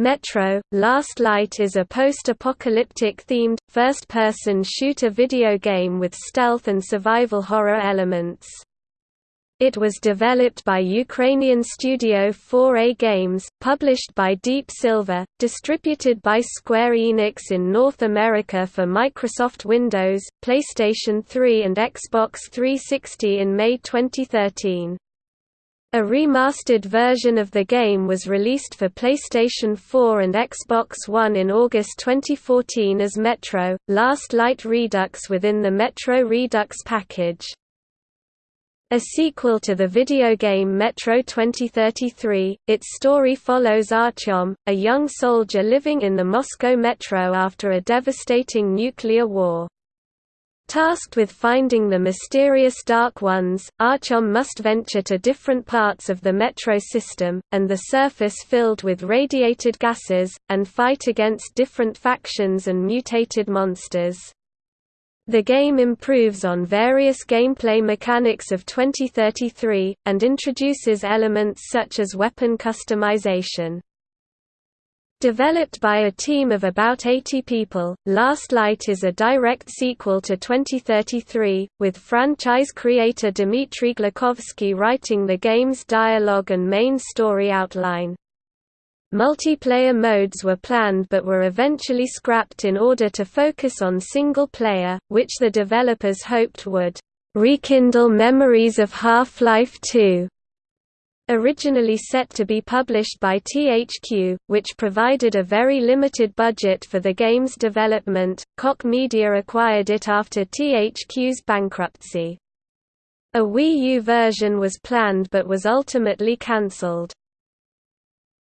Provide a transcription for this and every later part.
Metro, Last Light is a post-apocalyptic themed, first-person shooter video game with stealth and survival horror elements. It was developed by Ukrainian studio 4A Games, published by Deep Silver, distributed by Square Enix in North America for Microsoft Windows, PlayStation 3 and Xbox 360 in May 2013. A remastered version of the game was released for PlayStation 4 and Xbox One in August 2014 as Metro, Last Light Redux within the Metro Redux package. A sequel to the video game Metro 2033, its story follows Artyom, a young soldier living in the Moscow metro after a devastating nuclear war. Tasked with finding the mysterious Dark Ones, Artyom must venture to different parts of the metro system, and the surface filled with radiated gases, and fight against different factions and mutated monsters. The game improves on various gameplay mechanics of 2033, and introduces elements such as weapon customization. Developed by a team of about 80 people, Last Light is a direct sequel to 2033, with franchise creator Dmitry Glukhovsky writing the game's dialogue and main story outline. Multiplayer modes were planned but were eventually scrapped in order to focus on single player, which the developers hoped would rekindle memories of Half-Life 2. Originally set to be published by THQ, which provided a very limited budget for the game's development, Koch Media acquired it after THQ's bankruptcy. A Wii U version was planned but was ultimately cancelled.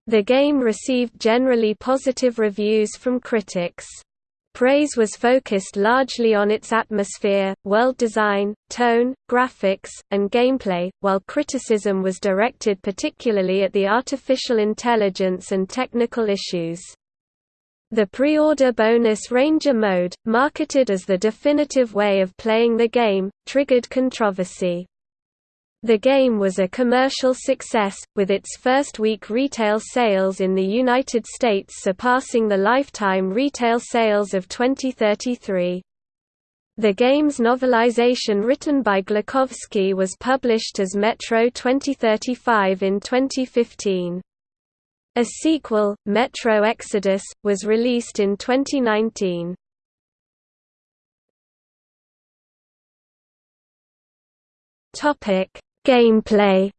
The game received generally positive reviews from critics. Praise was focused largely on its atmosphere, world design, tone, graphics, and gameplay, while criticism was directed particularly at the artificial intelligence and technical issues. The pre-order bonus Ranger mode, marketed as the definitive way of playing the game, triggered controversy. The game was a commercial success, with its first week retail sales in the United States surpassing the lifetime retail sales of 2033. The game's novelization written by Glukhovsky was published as Metro 2035 in 2015. A sequel, Metro Exodus, was released in 2019. Topic: Gameplay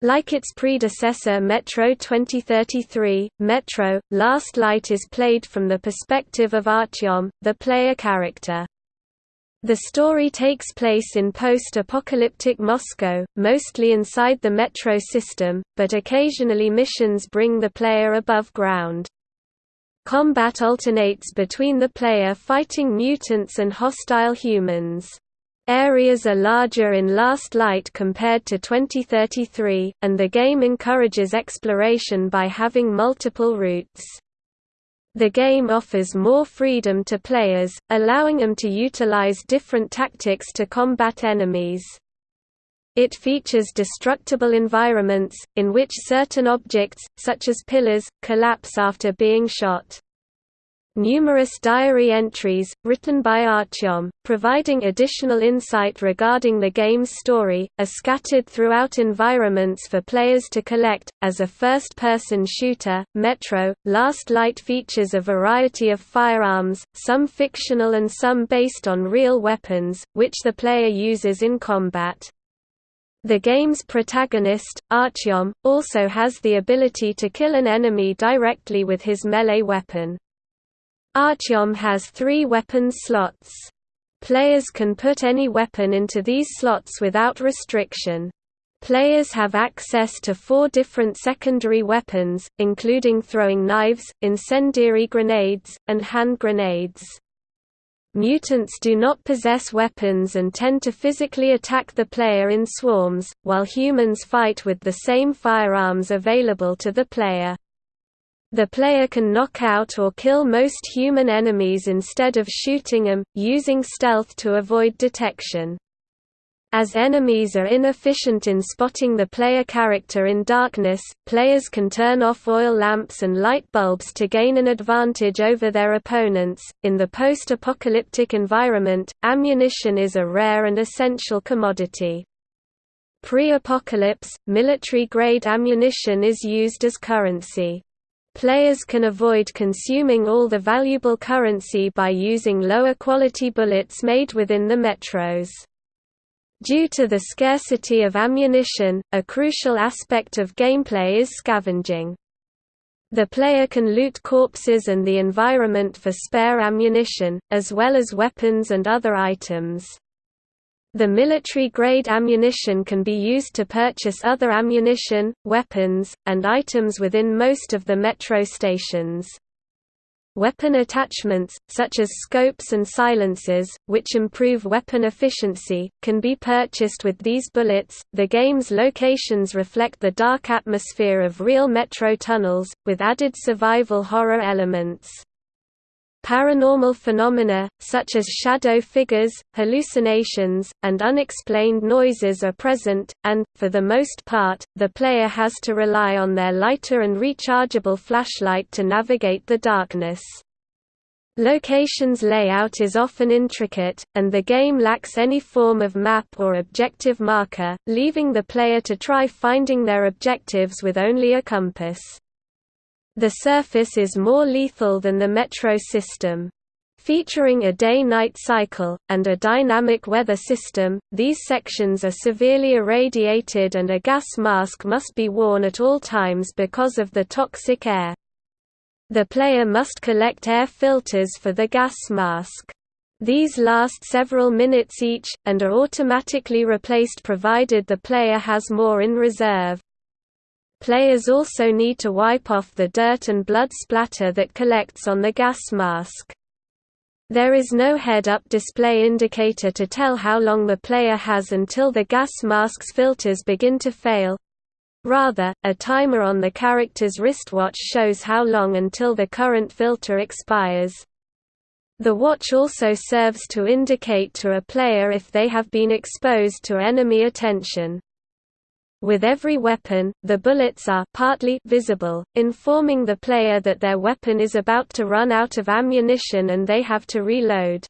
Like its predecessor Metro 2033, Metro, Last Light is played from the perspective of Artyom, the player character. The story takes place in post-apocalyptic Moscow, mostly inside the metro system, but occasionally missions bring the player above ground. Combat alternates between the player fighting mutants and hostile humans. Areas are larger in Last Light compared to 2033, and the game encourages exploration by having multiple routes. The game offers more freedom to players, allowing them to utilize different tactics to combat enemies. It features destructible environments, in which certain objects, such as pillars, collapse after being shot. Numerous diary entries, written by Artyom, providing additional insight regarding the game's story, are scattered throughout environments for players to collect. As a first person shooter, Metro, Last Light features a variety of firearms, some fictional and some based on real weapons, which the player uses in combat. The game's protagonist, Artyom, also has the ability to kill an enemy directly with his melee weapon. Artyom has three weapon slots. Players can put any weapon into these slots without restriction. Players have access to four different secondary weapons, including throwing knives, incendiary grenades, and hand grenades. Mutants do not possess weapons and tend to physically attack the player in swarms, while humans fight with the same firearms available to the player. The player can knock out or kill most human enemies instead of shooting them, using stealth to avoid detection. As enemies are inefficient in spotting the player character in darkness, players can turn off oil lamps and light bulbs to gain an advantage over their opponents. In the post apocalyptic environment, ammunition is a rare and essential commodity. Pre apocalypse, military grade ammunition is used as currency. Players can avoid consuming all the valuable currency by using lower quality bullets made within the metros. Due to the scarcity of ammunition, a crucial aspect of gameplay is scavenging. The player can loot corpses and the environment for spare ammunition, as well as weapons and other items. The military-grade ammunition can be used to purchase other ammunition, weapons, and items within most of the metro stations. Weapon attachments, such as scopes and silencers, which improve weapon efficiency, can be purchased with these bullets. The game's locations reflect the dark atmosphere of real metro tunnels, with added survival horror elements. Paranormal phenomena, such as shadow figures, hallucinations, and unexplained noises are present, and, for the most part, the player has to rely on their lighter and rechargeable flashlight to navigate the darkness. Location's layout is often intricate, and the game lacks any form of map or objective marker, leaving the player to try finding their objectives with only a compass. The surface is more lethal than the metro system. Featuring a day-night cycle, and a dynamic weather system, these sections are severely irradiated and a gas mask must be worn at all times because of the toxic air. The player must collect air filters for the gas mask. These last several minutes each, and are automatically replaced provided the player has more in reserve. Players also need to wipe off the dirt and blood splatter that collects on the gas mask. There is no head-up display indicator to tell how long the player has until the gas mask's filters begin to fail. Rather, a timer on the character's wristwatch shows how long until the current filter expires. The watch also serves to indicate to a player if they have been exposed to enemy attention. With every weapon, the bullets are partly visible, informing the player that their weapon is about to run out of ammunition and they have to reload.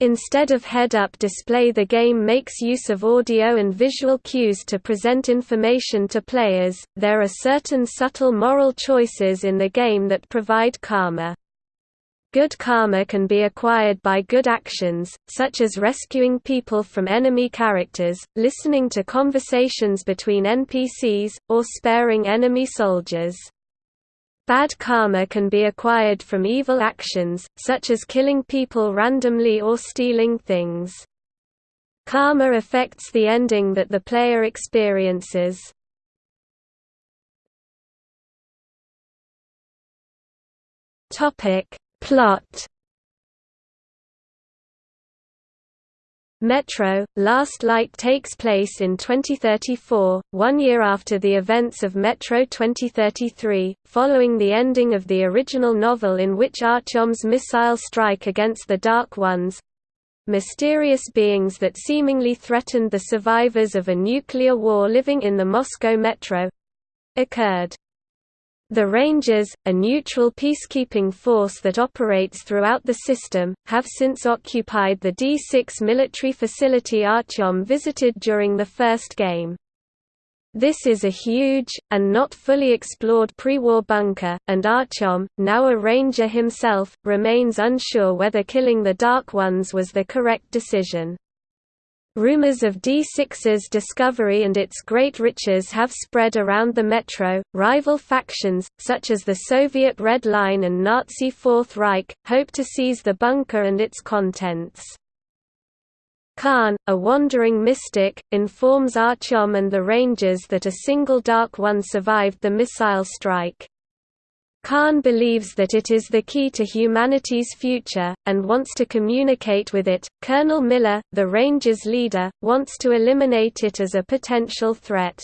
Instead of head-up display the game makes use of audio and visual cues to present information to players. There are certain subtle moral choices in the game that provide karma. Good karma can be acquired by good actions, such as rescuing people from enemy characters, listening to conversations between NPCs, or sparing enemy soldiers. Bad karma can be acquired from evil actions, such as killing people randomly or stealing things. Karma affects the ending that the player experiences. Topic Plot Metro, Last Light takes place in 2034, one year after the events of Metro 2033, following the ending of the original novel in which Artyom's missile strike against the Dark Ones—mysterious beings that seemingly threatened the survivors of a nuclear war living in the Moscow metro—occurred. The Rangers, a neutral peacekeeping force that operates throughout the system, have since occupied the D6 military facility Artyom visited during the first game. This is a huge, and not fully explored pre-war bunker, and Artyom, now a ranger himself, remains unsure whether killing the Dark Ones was the correct decision. Rumors of D6's discovery and its great riches have spread around the metro. Rival factions, such as the Soviet Red Line and Nazi Fourth Reich, hope to seize the bunker and its contents. Khan, a wandering mystic, informs Artyom and the Rangers that a single Dark One survived the missile strike. Khan believes that it is the key to humanity's future, and wants to communicate with it. Colonel Miller, the Rangers' leader, wants to eliminate it as a potential threat.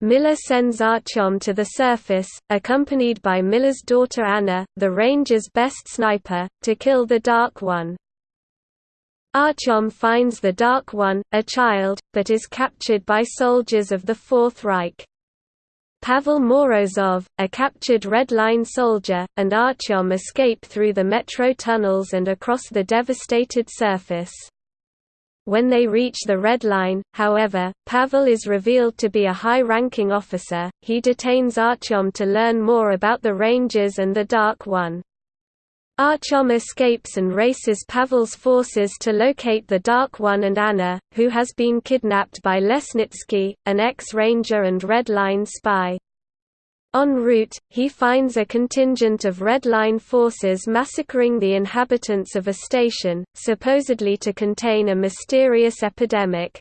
Miller sends ah Artyom to the surface, accompanied by Miller's daughter Anna, the Rangers' best sniper, to kill the Dark One. Ah Artyom finds the Dark One, a child, but is captured by soldiers of the Fourth Reich. Pavel Morozov, a captured Red Line soldier, and Artyom escape through the metro tunnels and across the devastated surface. When they reach the Red Line, however, Pavel is revealed to be a high-ranking officer. He detains Artyom to learn more about the Rangers and the Dark One. Artyom escapes and races Pavel's forces to locate the Dark One and Anna, who has been kidnapped by Lesnitsky, an ex-ranger and Red Line spy. En route, he finds a contingent of Red Line forces massacring the inhabitants of a station, supposedly to contain a mysterious epidemic.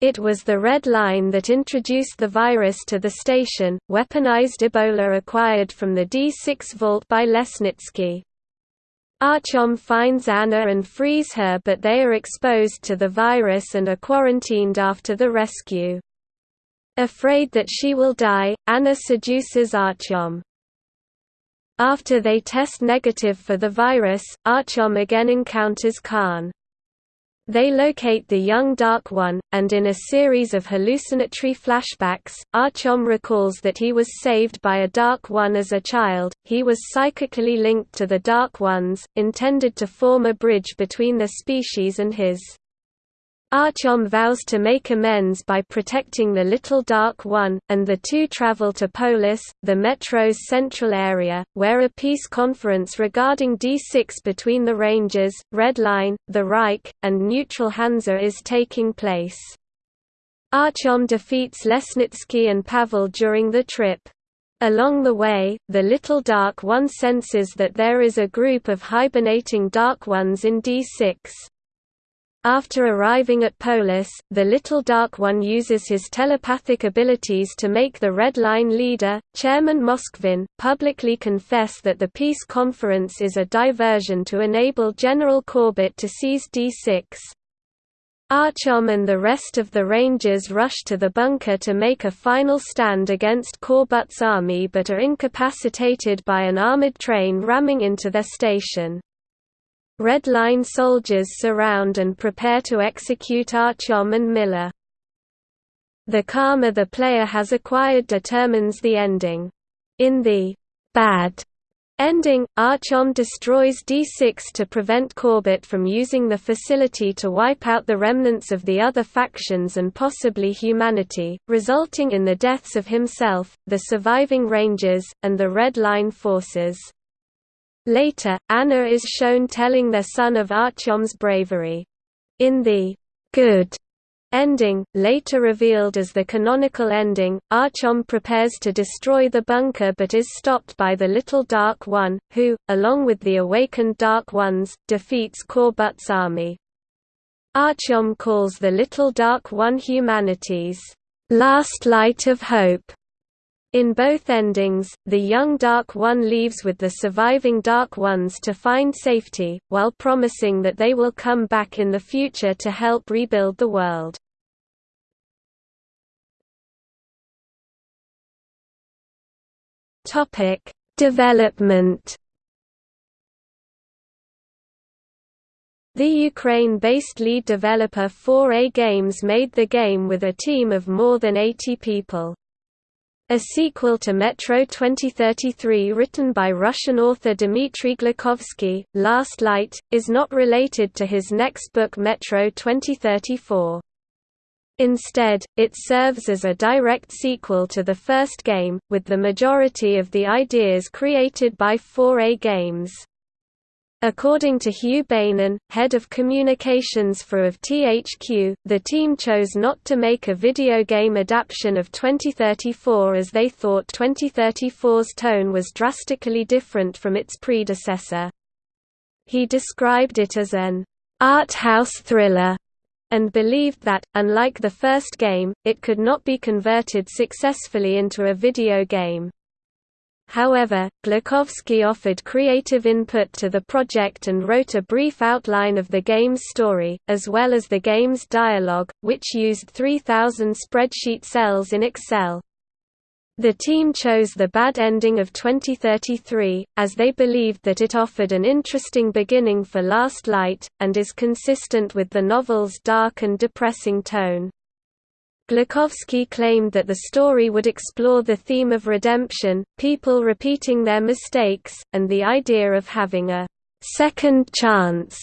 It was the Red Line that introduced the virus to the station, weaponized Ebola acquired from the D6 vault by Lesnitsky. Artyom finds Anna and frees her but they are exposed to the virus and are quarantined after the rescue. Afraid that she will die, Anna seduces Artyom. After they test negative for the virus, Artyom again encounters Khan. They locate the young Dark One, and in a series of hallucinatory flashbacks, Artyom recalls that he was saved by a Dark One as a child. He was psychically linked to the Dark Ones, intended to form a bridge between the species and his. Artyom vows to make amends by protecting the Little Dark One, and the two travel to Polis, the metro's central area, where a peace conference regarding D6 between the Rangers, Red Line, the Reich, and neutral Hansa is taking place. Artyom defeats Lesnitsky and Pavel during the trip. Along the way, the Little Dark One senses that there is a group of hibernating Dark Ones in D6. After arriving at Polis, the Little Dark One uses his telepathic abilities to make the Red Line leader, Chairman Moskvin, publicly confess that the peace conference is a diversion to enable General Corbett to seize D6. Artyom and the rest of the Rangers rush to the bunker to make a final stand against Corbett's army but are incapacitated by an armored train ramming into their station. Red Line soldiers surround and prepare to execute Artyom and Miller. The karma the player has acquired determines the ending. In the bad ending, Artyom destroys D6 to prevent Corbett from using the facility to wipe out the remnants of the other factions and possibly humanity, resulting in the deaths of himself, the surviving Rangers, and the Red Line forces. Later, Anna is shown telling their son of Artyom's bravery. In the good ending, later revealed as the canonical ending, Artyom prepares to destroy the bunker but is stopped by the Little Dark One, who, along with the awakened Dark Ones, defeats Corbett's army. Artyom calls the Little Dark One humanity's last light of hope, in both endings, the young Dark One leaves with the surviving Dark Ones to find safety, while promising that they will come back in the future to help rebuild the world. Development The Ukraine-based lead developer 4A Games made the game with a team of more than 80 people. A sequel to Metro 2033 written by Russian author Dmitry Glukhovsky, Last Light, is not related to his next book Metro 2034. Instead, it serves as a direct sequel to the first game, with the majority of the ideas created by 4A Games. According to Huw Beynon, head of communications for of THQ, the team chose not to make a video game adaptation of 2034 as they thought 2034's tone was drastically different from its predecessor. He described it as an art house thriller and believed that, unlike the first game, it could not be converted successfully into a video game. However, Glukhovsky offered creative input to the project and wrote a brief outline of the game's story, as well as the game's dialogue, which used 3,000 spreadsheet cells in Excel. The team chose the bad ending of 2033, as they believed that it offered an interesting beginning for Last Light, and is consistent with the novel's dark and depressing tone. Glukhovsky claimed that the story would explore the theme of redemption, people repeating their mistakes, and the idea of having a second chance.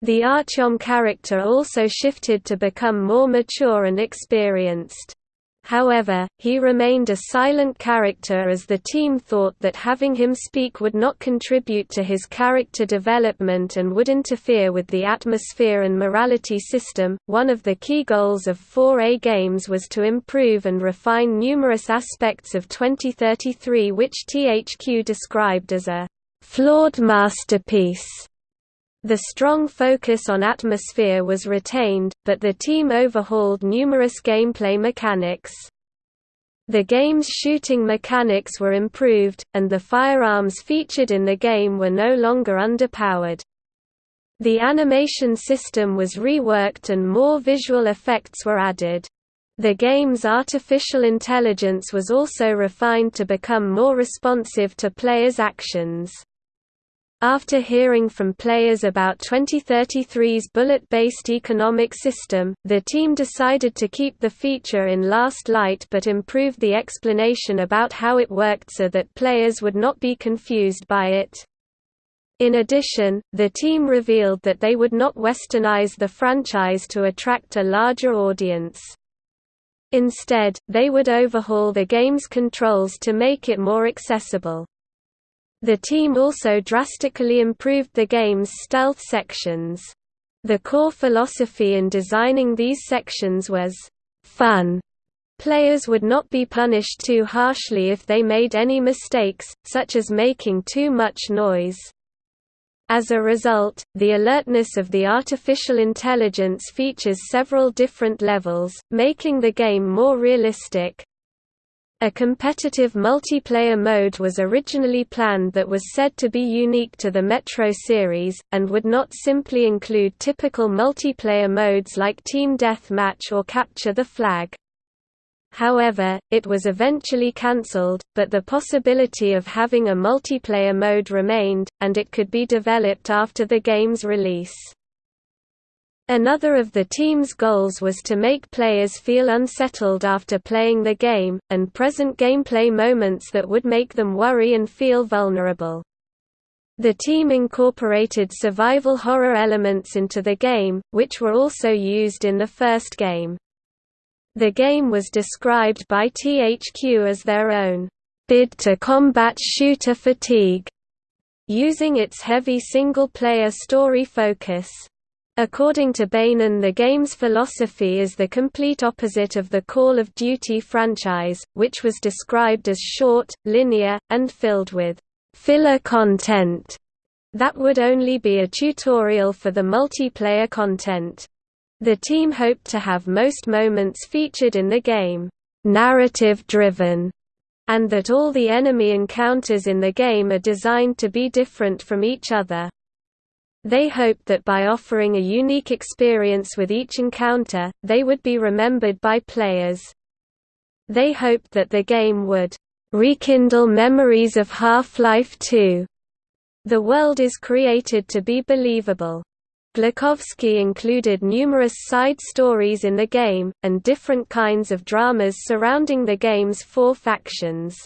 The Artyom character also shifted to become more mature and experienced. However, he remained a silent character as the team thought that having him speak would not contribute to his character development and would interfere with the atmosphere and morality system. One of the key goals of 4A games was to improve and refine numerous aspects of 2033, which THQ described as a flawed masterpiece. The strong focus on atmosphere was retained, but the team overhauled numerous gameplay mechanics. The game's shooting mechanics were improved, and the firearms featured in the game were no longer underpowered. The animation system was reworked and more visual effects were added. The game's artificial intelligence was also refined to become more responsive to players' actions. After hearing from players about 2033's bullet-based economic system, the team decided to keep the feature in Last Light but improved the explanation about how it worked so that players would not be confused by it. In addition, the team revealed that they would not westernize the franchise to attract a larger audience. Instead, they would overhaul the game's controls to make it more accessible. The team also drastically improved the game's stealth sections. The core philosophy in designing these sections was, "...fun." Players would not be punished too harshly if they made any mistakes, such as making too much noise. As a result, the alertness of the artificial intelligence features several different levels, making the game more realistic, a competitive multiplayer mode was originally planned that was said to be unique to the Metro series, and would not simply include typical multiplayer modes like Team Deathmatch or Capture the Flag. However, it was eventually cancelled, but the possibility of having a multiplayer mode remained, and it could be developed after the game's release. Another of the team's goals was to make players feel unsettled after playing the game, and present gameplay moments that would make them worry and feel vulnerable. The team incorporated survival horror elements into the game, which were also used in the first game. The game was described by THQ as their own bid to combat shooter fatigue, using its heavy single-player story focus. According to Beynon the game's philosophy is the complete opposite of the Call of Duty franchise, which was described as short, linear, and filled with «filler content» that would only be a tutorial for the multiplayer content. The team hoped to have most moments featured in the game narrative-driven, and that all the enemy encounters in the game are designed to be different from each other. They hoped that by offering a unique experience with each encounter, they would be remembered by players. They hoped that the game would rekindle memories of Half-Life 2. The world is created to be believable. Glukhovsky included numerous side stories in the game, and different kinds of dramas surrounding the game's four factions.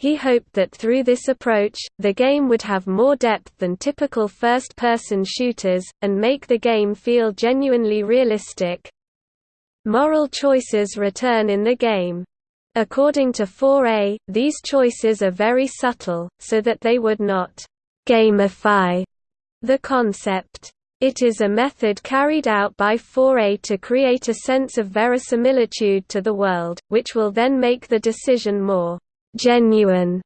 He hoped that through this approach, the game would have more depth than typical first-person shooters, and make the game feel genuinely realistic. Moral choices return in the game. According to 4A, these choices are very subtle, so that they would not «gamify» the concept. It is a method carried out by 4A to create a sense of verisimilitude to the world, which will then make the decision more genuine.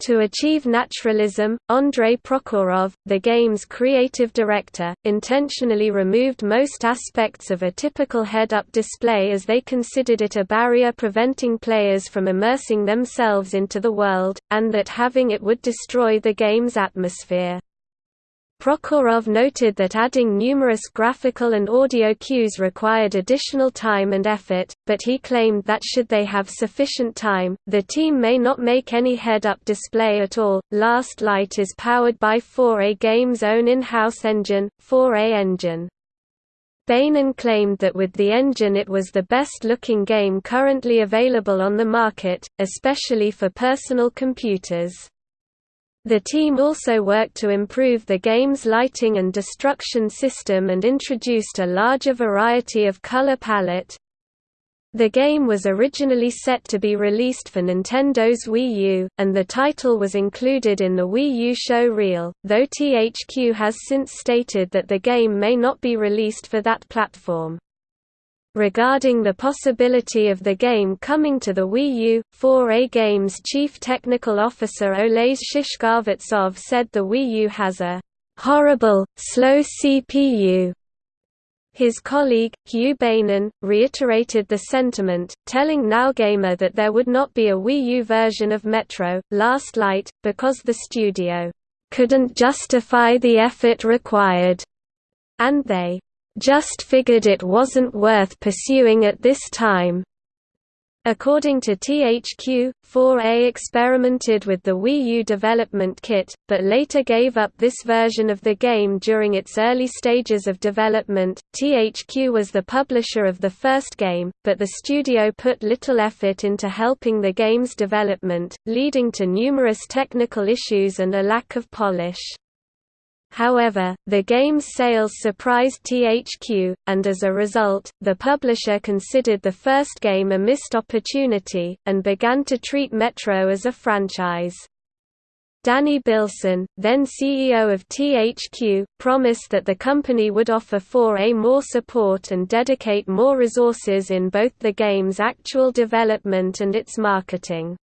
To achieve naturalism, Andrei Prokhorov, the game's creative director, intentionally removed most aspects of a typical head-up display as they considered it a barrier preventing players from immersing themselves into the world, and that having it would destroy the game's atmosphere. Prokhorov noted that adding numerous graphical and audio cues required additional time and effort, but he claimed that should they have sufficient time, the team may not make any head-up display at all. Last Light is powered by 4A Games' own in-house engine, 4A Engine. Beynon claimed that with the engine it was the best-looking game currently available on the market, especially for personal computers. The team also worked to improve the game's lighting and destruction system and introduced a larger variety of color palette. The game was originally set to be released for Nintendo's Wii U, and the title was included in the Wii U show reel, though THQ has since stated that the game may not be released for that platform. Regarding the possibility of the game coming to the Wii U, 4A Games chief technical officer Oles Shishkovtsov said the Wii U has a horrible, slow CPU. His colleague, Huw Beynon, reiterated the sentiment, telling NowGamer that there would not be a Wii U version of Metro, Last Light, because the studio couldn't justify the effort required, and they just figured it wasn't worth pursuing at this time. According to THQ, 4A experimented with the Wii U development kit, but later gave up this version of the game during its early stages of development. THQ was the publisher of the first game, but the studio put little effort into helping the game's development, leading to numerous technical issues and a lack of polish. However, the game's sales surprised THQ, and as a result, the publisher considered the first game a missed opportunity, and began to treat Metro as a franchise. Danny Bilson, then CEO of THQ, promised that the company would offer 4A more support and dedicate more resources in both the game's actual development and its marketing.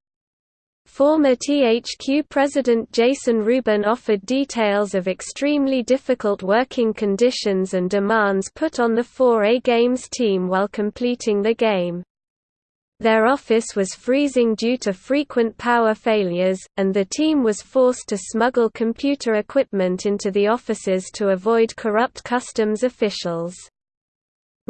Former THQ president Jason Rubin offered details of extremely difficult working conditions and demands put on the 4A Games team while completing the game. Their office was freezing due to frequent power failures, and the team was forced to smuggle computer equipment into the offices to avoid corrupt customs officials.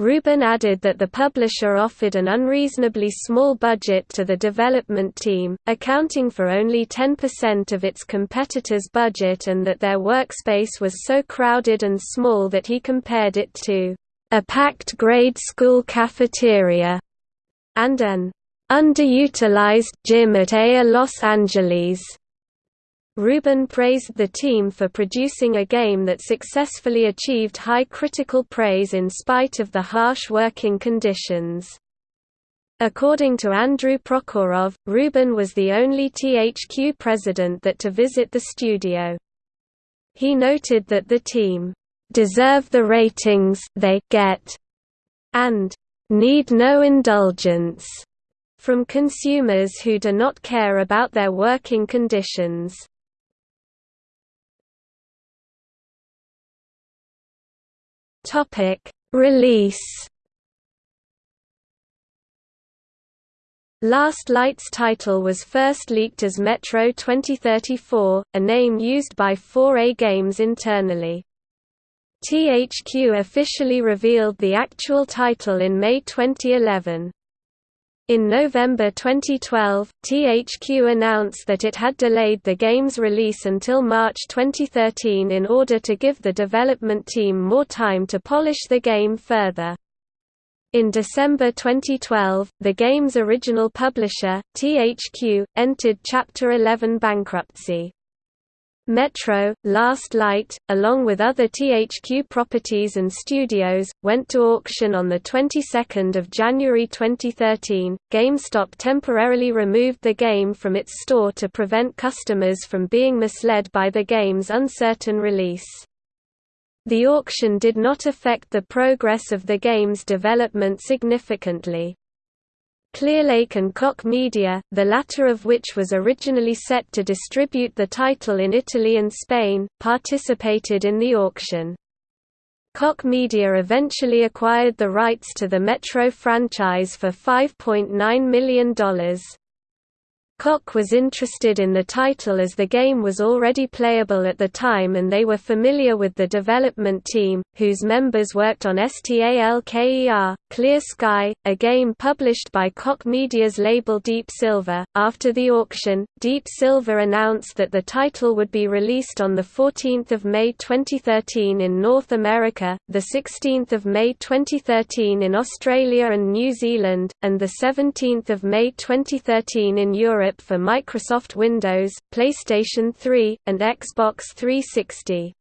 Rubin added that the publisher offered an unreasonably small budget to the development team, accounting for only 10% of its competitors' budget and that their workspace was so crowded and small that he compared it to a packed grade school cafeteria and an underutilized gym at AIR Los Angeles. Rubin praised the team for producing a game that successfully achieved high critical praise in spite of the harsh working conditions. According to Andrew Prokhorov, Rubin was the only THQ president that to visit the studio. He noted that the team deserve the ratings they get and need no indulgence from consumers who do not care about their working conditions. Topic: Release. Last Light's title was first leaked as Metro 2034, a name used by 4A Games internally. THQ officially revealed the actual title in May 2011. In November 2012, THQ announced that it had delayed the game's release until March 2013 in order to give the development team more time to polish the game further. In December 2012, the game's original publisher, THQ, entered Chapter 11 bankruptcy. Metro, Last Light, along with other THQ properties and studios, went to auction on the 22nd of January 2013. GameStop temporarily removed the game from its store to prevent customers from being misled by the game's uncertain release. The auction did not affect the progress of the game's development significantly. Clearlake and Koch Media, the latter of which was originally set to distribute the title in Italy and Spain, participated in the auction. Koch Media eventually acquired the rights to the Metro franchise for $5.9 million. Koch was interested in the title as the game was already playable at the time and they were familiar with the development team, whose members worked on STALKER, Clear Sky, a game published by Koch Media's label Deep Silver. After the auction, Deep Silver announced that the title would be released on 14 May 2013 in North America, 16 May 2013 in Australia and New Zealand, and 17 May 2013 in Europe For Microsoft Windows, PlayStation 3, and Xbox 360.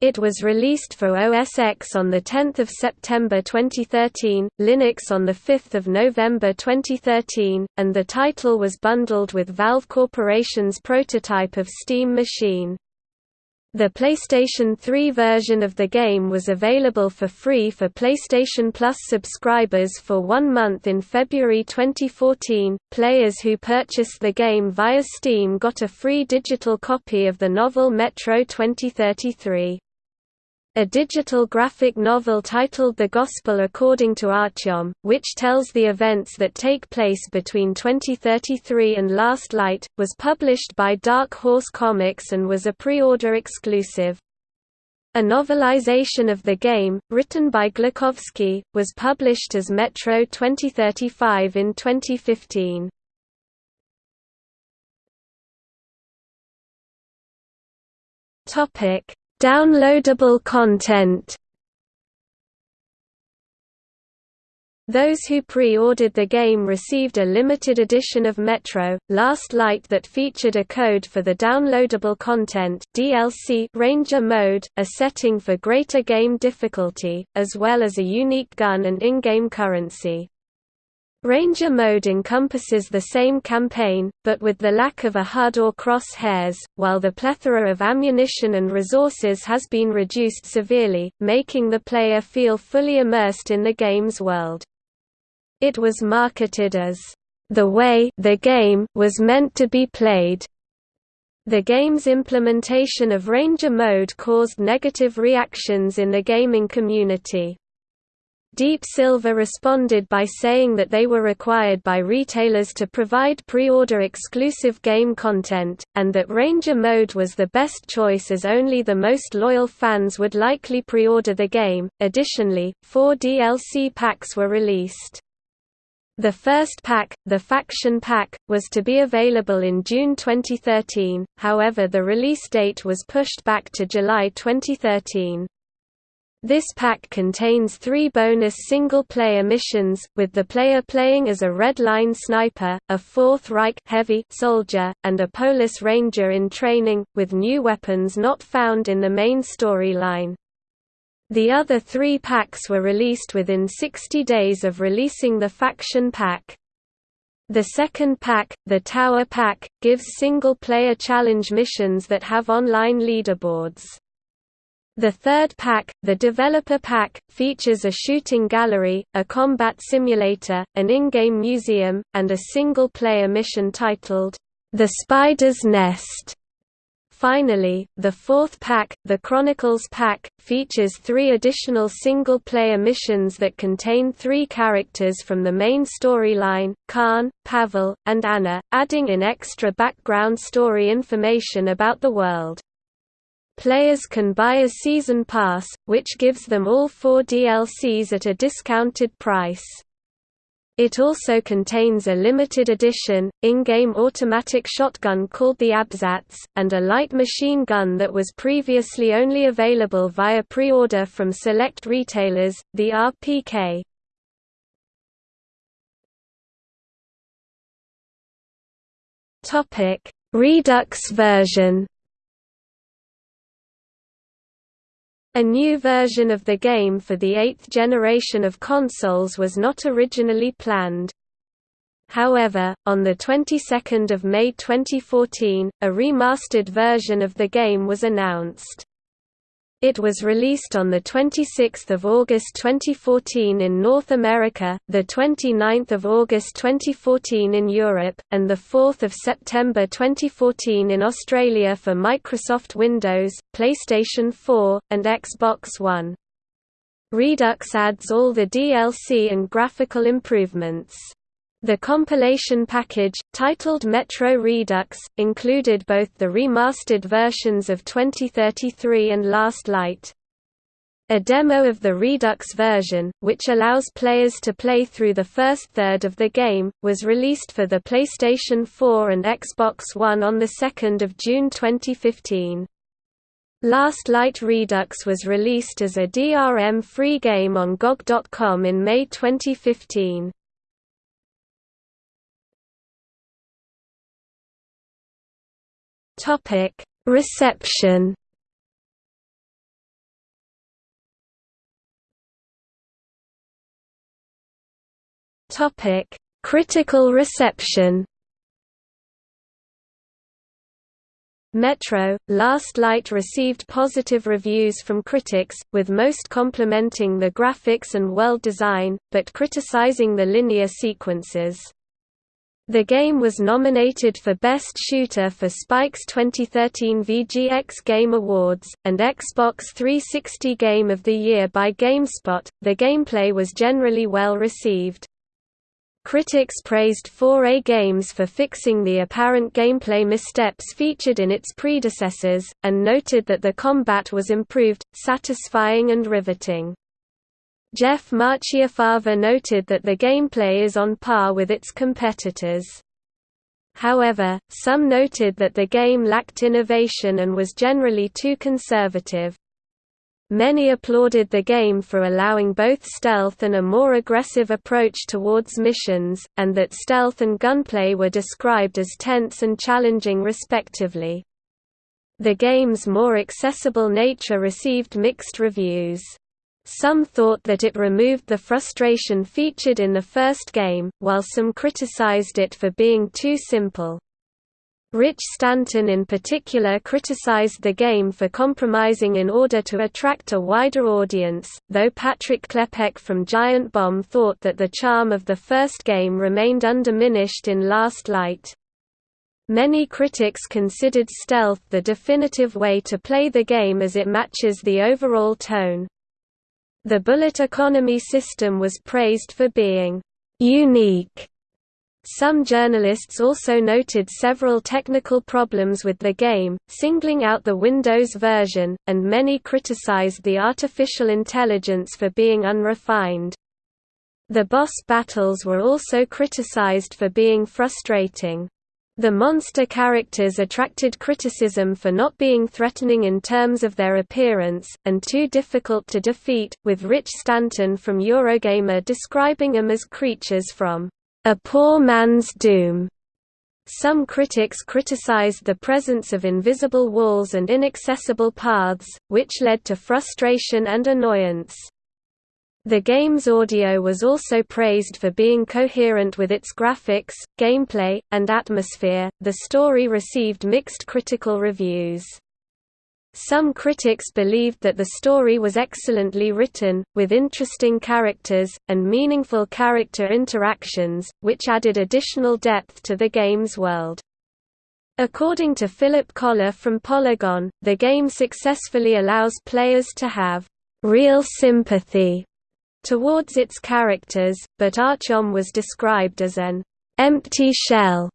It was released for OS X on 10 September 2013, Linux on 5 November 2013, and the title was bundled with Valve Corporation's prototype of Steam Machine. The PlayStation 3 version of the game was available for free for PlayStation Plus subscribers for one month in February 2014. Players who purchased the game via Steam got a free digital copy of the novel Metro 2033. A digital graphic novel titled The Gospel According to Artyom, which tells the events that take place between 2033 and Last Light, was published by Dark Horse Comics and was a pre-order exclusive. A novelization of the game, written by Glukhovsky, was published as Metro 2035 in 2015. Topic Downloadable content Those who pre-ordered the game received a limited edition of Metro, Last Light that featured a code for the downloadable content DLC Ranger mode, a setting for greater game difficulty, as well as a unique gun and in-game currency. Ranger mode encompasses the same campaign, but with the lack of a HUD or cross-hairs, while the plethora of ammunition and resources has been reduced severely, making the player feel fully immersed in the game's world. It was marketed as, "...the way the game was meant to be played." The game's implementation of Ranger mode caused negative reactions in the gaming community. Deep Silver responded by saying that they were required by retailers to provide pre-order exclusive game content, and that Ranger mode was the best choice as only the most loyal fans would likely pre-order the game. Additionally, four DLC packs were released. The first pack, the Faction Pack, was to be available in June 2013, however the release date was pushed back to July 2013. This pack contains three bonus single-player missions, with the player playing as a Red Line sniper, a Fourth Reich heavy soldier, and a Polis Ranger in training, with new weapons not found in the main storyline. The other three packs were released within 60 days of releasing the faction pack. The second pack, the Tower Pack, gives single-player challenge missions that have online leaderboards. The third pack, the Developer Pack, features a shooting gallery, a combat simulator, an in-game museum, and a single-player mission titled, The Spider's Nest. Finally, the fourth pack, the Chronicles Pack, features three additional single-player missions that contain three characters from the main storyline, Khan, Pavel, and Anna, adding in extra background story information about the world. Players can buy a season pass, which gives them all four DLCs at a discounted price. It also contains a limited edition, in-game automatic shotgun called the Abzats, and a light machine gun that was previously only available via pre-order from select retailers, the RPK. Redux version A new version of the game for the eighth generation of consoles was not originally planned. However, on the 22nd of May 2014, a remastered version of the game was announced. It was released on 26 August 2014 in North America, 29 August 2014 in Europe, and 4 September 2014 in Australia for Microsoft Windows, PlayStation 4, and Xbox One. Redux adds all the DLC and graphical improvements. The compilation package, titled Metro Redux, included both the remastered versions of 2033 and Last Light. A demo of the Redux version, which allows players to play through the first third of the game, was released for the PlayStation 4 and Xbox One on 2 June 2015. Last Light Redux was released as a DRM-free game on GOG.com in May 2015. Topic: Reception. Topic: Critical reception. Metro, Last Light received positive reviews from critics, with most complimenting the graphics and world design, but criticizing the linear sequences. The game was nominated for Best Shooter for Spike's 2013 VGX Game Awards, and Xbox 360 Game of the Year by GameSpot. The gameplay was generally well received. Critics praised 4A Games for fixing the apparent gameplay missteps featured in its predecessors, and noted that the combat was improved, satisfying and riveting. Jeff Marchiafava noted that the gameplay is on par with its competitors. However, some noted that the game lacked innovation and was generally too conservative. Many applauded the game for allowing both stealth and a more aggressive approach towards missions, and that stealth and gunplay were described as tense and challenging respectively. The game's more accessible nature received mixed reviews. Some thought that it removed the frustration featured in the first game, while some criticized it for being too simple. Rich Stanton in particular criticized the game for compromising in order to attract a wider audience, though Patrick Klepek from Giant Bomb thought that the charm of the first game remained undiminished in Last Light. Many critics considered stealth the definitive way to play the game as it matches the overall tone. The bullet economy system was praised for being unique. Some journalists also noted several technical problems with the game, singling out the Windows version, and many criticized the artificial intelligence for being unrefined. The boss battles were also criticized for being frustrating. The monster characters attracted criticism for not being threatening in terms of their appearance, and too difficult to defeat, with Rich Stanton from Eurogamer describing them as creatures from a poor man's doom. Some critics criticized the presence of invisible walls and inaccessible paths, which led to frustration and annoyance. The game's audio was also praised for being coherent with its graphics, gameplay, and atmosphere. The story received mixed critical reviews. Some critics believed that the story was excellently written, with interesting characters, and meaningful character interactions, which added additional depth to the game's world. According to Philip Kollar from Polygon, the game successfully allows players to have real sympathy towards its characters, but Artyom was described as an empty shell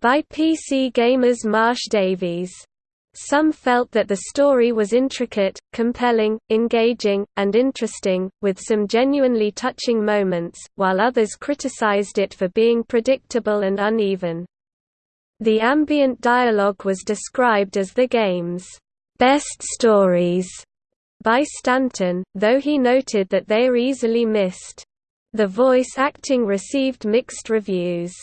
by PC Gamer's Marsh Davies. Some felt that the story was intricate, compelling, engaging, and interesting, with some genuinely touching moments, while others criticized it for being predictable and uneven. The ambient dialogue was described as the game's best stories by Stanton, though he noted that they are easily missed. The voice acting received mixed reviews.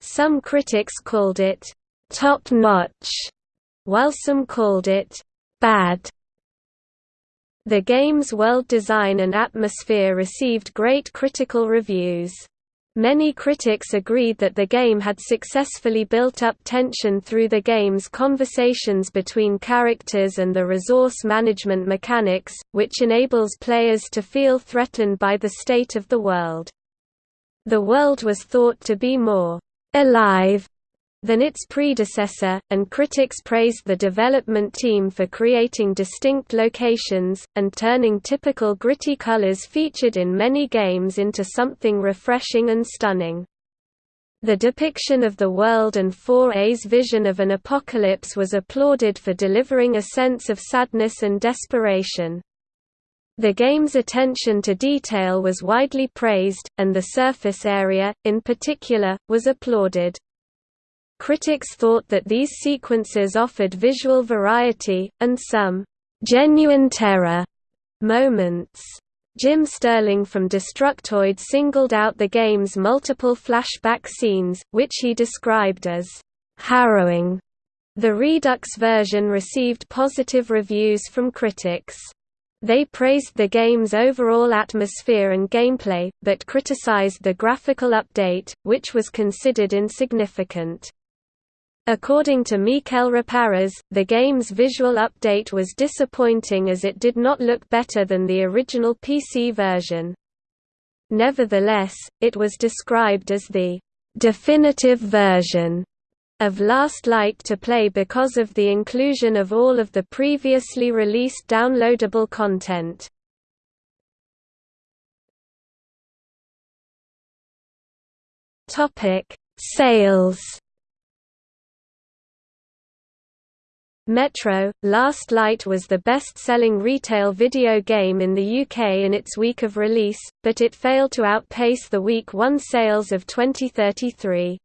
Some critics called it top-notch, while some called it bad. The game's world design and atmosphere received great critical reviews. Many critics agreed that the game had successfully built up tension through the game's conversations between characters and the resource management mechanics, which enables players to feel threatened by the state of the world. The world was thought to be more alive than its predecessor, and critics praised the development team for creating distinct locations, and turning typical gritty colors featured in many games into something refreshing and stunning. The depiction of the world and 4A's vision of an apocalypse was applauded for delivering a sense of sadness and desperation. The game's attention to detail was widely praised, and the surface area, in particular, was applauded. Critics thought that these sequences offered visual variety, and some «genuine terror» moments. Jim Sterling from Destructoid singled out the game's multiple flashback scenes, which he described as harrowing. The Redux version received positive reviews from critics. They praised the game's overall atmosphere and gameplay, but criticized the graphical update, which was considered insignificant. According to Mikel Reparaz, the game's visual update was disappointing as it did not look better than the original PC version. Nevertheless, it was described as the definitive version of Last Light to play because of the inclusion of all of the previously released downloadable content. Sales Metro, Last Light was the best-selling retail video game in the UK in its week of release, but it failed to outpace the Week 1 sales of 2033.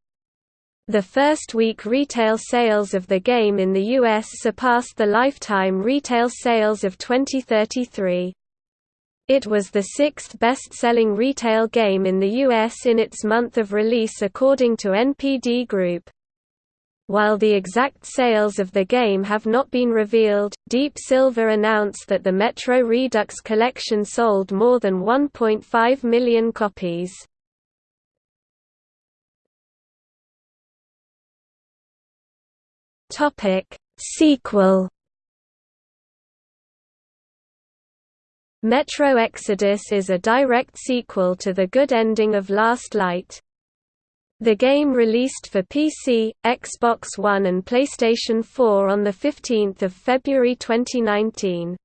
The first week retail sales of the game in the US surpassed the lifetime retail sales of 2033. It was the sixth best-selling retail game in the US in its month of release according to NPD Group. While the exact sales of the game have not been revealed, Deep Silver announced that the Metro Redux collection sold more than 1.5 million copies. Sequel Metro Exodus is a direct sequel to the good ending of Last Light. The game released for PC, Xbox One and PlayStation 4 on 15 February 2019.